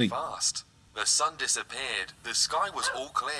happening? Fast. The sun disappeared. The sky was all clear.